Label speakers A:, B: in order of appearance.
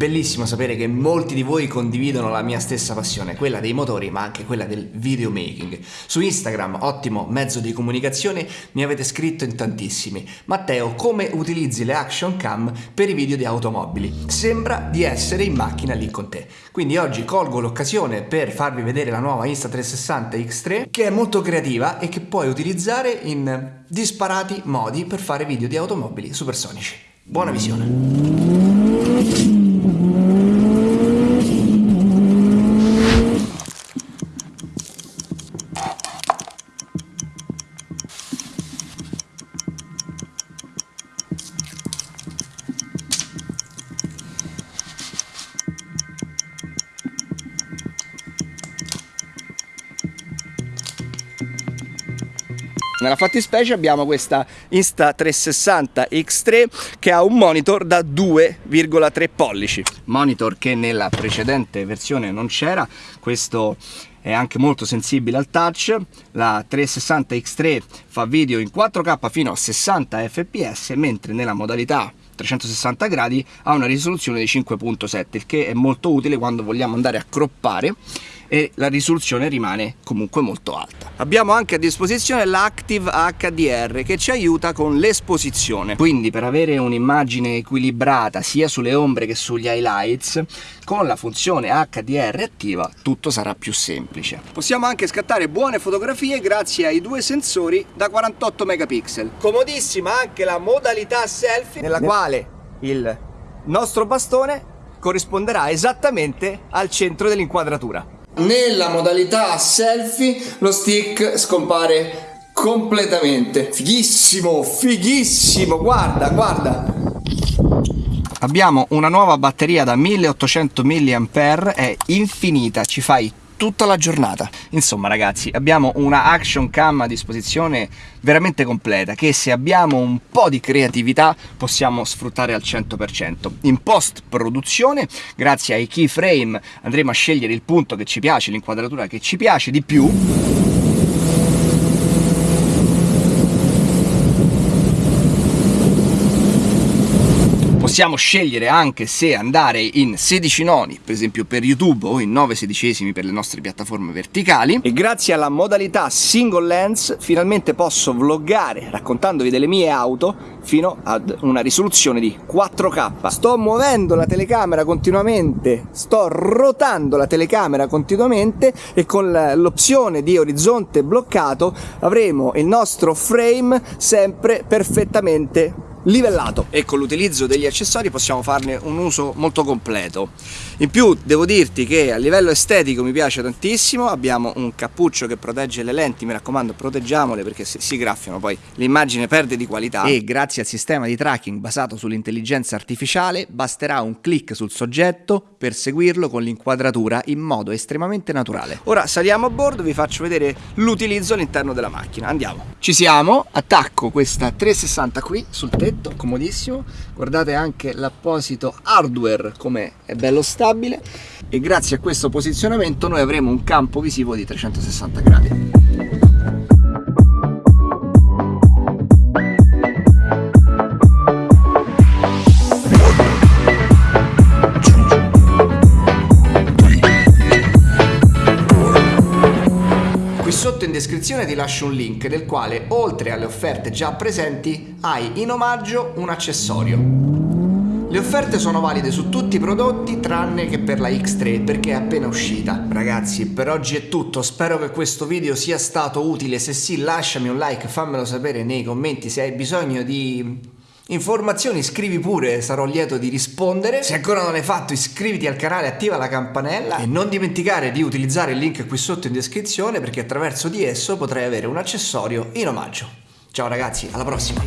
A: Bellissimo sapere che molti di voi condividono la mia stessa passione, quella dei motori ma anche quella del videomaking. Su Instagram, ottimo mezzo di comunicazione, mi avete scritto in tantissimi. Matteo, come utilizzi le action cam per i video di automobili? Sembra di essere in macchina lì con te. Quindi oggi colgo l'occasione per farvi vedere la nuova Insta360 X3 che è molto creativa e che puoi utilizzare in disparati modi per fare video di automobili supersonici. Buona visione! Nella fattispecie abbiamo questa Insta360 X3 che ha un monitor da 2,3 pollici. Monitor che nella precedente versione non c'era, questo è anche molto sensibile al touch, la 360 X3 fa video in 4K fino a 60 fps mentre nella modalità 360 gradi ha una risoluzione di 5.7 il che è molto utile quando vogliamo andare a croppare e la risoluzione rimane comunque molto alta. Abbiamo anche a disposizione l'Active HDR che ci aiuta con l'esposizione, quindi per avere un'immagine equilibrata sia sulle ombre che sugli highlights, con la funzione HDR attiva tutto sarà più semplice. Possiamo anche scattare buone fotografie grazie ai due sensori da 48 megapixel. Comodissima anche la modalità selfie nella quale il nostro bastone corrisponderà esattamente al centro dell'inquadratura. Nella modalità selfie lo stick scompare completamente. Fighissimo, fighissimo, guarda, guarda. Abbiamo una nuova batteria da 1800 mAh, è infinita, ci fai tutta la giornata. Insomma ragazzi, abbiamo una action cam a disposizione veramente completa che se abbiamo un po' di creatività possiamo sfruttare al 100%. In post produzione, grazie ai keyframe, andremo a scegliere il punto che ci piace, l'inquadratura che ci piace di più possiamo scegliere anche se andare in 16 noni, per esempio per YouTube, o in 9 sedicesimi per le nostre piattaforme verticali. E grazie alla modalità single lens finalmente posso vloggare raccontandovi delle mie auto fino ad una risoluzione di 4K. Sto muovendo la telecamera continuamente, sto rotando la telecamera continuamente e con l'opzione di orizzonte bloccato avremo il nostro frame sempre perfettamente livellato. E con l'utilizzo degli accessori possiamo farne un uso molto completo. In più devo dirti che a livello estetico mi piace tantissimo. Abbiamo un cappuccio che protegge le lenti mi raccomando proteggiamole perché se si graffiano poi l'immagine perde di qualità. E grazie al sistema di tracking basato sull'intelligenza artificiale basterà un clic sul soggetto per seguirlo con l'inquadratura in modo estremamente naturale. Ora saliamo a bordo vi faccio vedere l'utilizzo all'interno della macchina. Andiamo. Ci siamo. Attacco questa 360 qui sul tetto letto, comodissimo, guardate anche l'apposito hardware come è bello stabile e grazie a questo posizionamento noi avremo un campo visivo di 360 gradi. In descrizione ti lascio un link nel quale oltre alle offerte già presenti hai in omaggio un accessorio. Le offerte sono valide su tutti i prodotti tranne che per la X3 perché è appena uscita. Ragazzi per oggi è tutto, spero che questo video sia stato utile, se sì lasciami un like, fammelo sapere nei commenti se hai bisogno di Informazioni scrivi pure, sarò lieto di rispondere. Se ancora non l'hai fatto iscriviti al canale, attiva la campanella e non dimenticare di utilizzare il link qui sotto in descrizione perché attraverso di esso potrai avere un accessorio in omaggio. Ciao ragazzi, alla prossima!